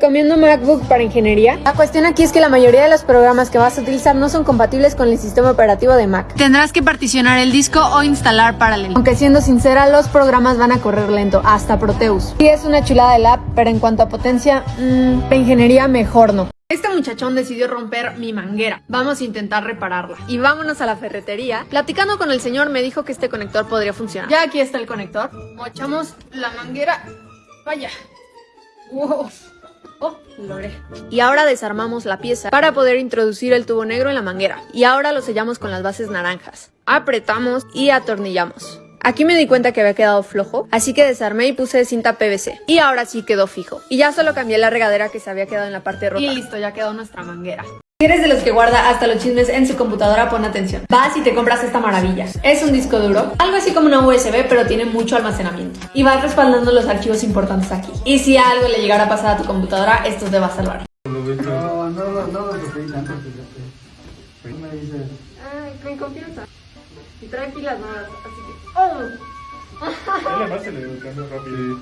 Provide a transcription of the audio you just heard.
Comiendo MacBook para ingeniería. La cuestión aquí es que la mayoría de los programas que vas a utilizar no son compatibles con el sistema operativo de Mac. Tendrás que particionar el disco o instalar Parallel. Aunque siendo sincera, los programas van a correr lento, hasta Proteus. Sí es una chulada el app, pero en cuanto a potencia, mmm, para ingeniería mejor no. Este muchachón decidió romper mi manguera. Vamos a intentar repararla. Y vámonos a la ferretería. Platicando con el señor me dijo que este conector podría funcionar. Ya aquí está el conector. Mochamos la manguera. Vaya. Wow. Oh, logré. Y ahora desarmamos la pieza para poder introducir el tubo negro en la manguera. Y ahora lo sellamos con las bases naranjas. Apretamos y atornillamos. Aquí me di cuenta que había quedado flojo, así que desarmé y puse cinta PVC. Y ahora sí quedó fijo. Y ya solo cambié la regadera que se había quedado en la parte rota. Y listo, ya quedó nuestra manguera. Si eres de los que guarda hasta los chismes en su computadora, pon atención. Vas y te compras esta maravilla. Es un disco duro, algo así como una USB, pero tiene mucho almacenamiento. Y vas respaldando los archivos importantes aquí. Y si algo le llegara a pasar a tu computadora, esto te va a salvar. No, no, no, no lo toqué tanto, fíjate. me dices? Ay, con confianza. Y tranquilas nada, así que... ¡Oh! Dale más, se le cambio rápido.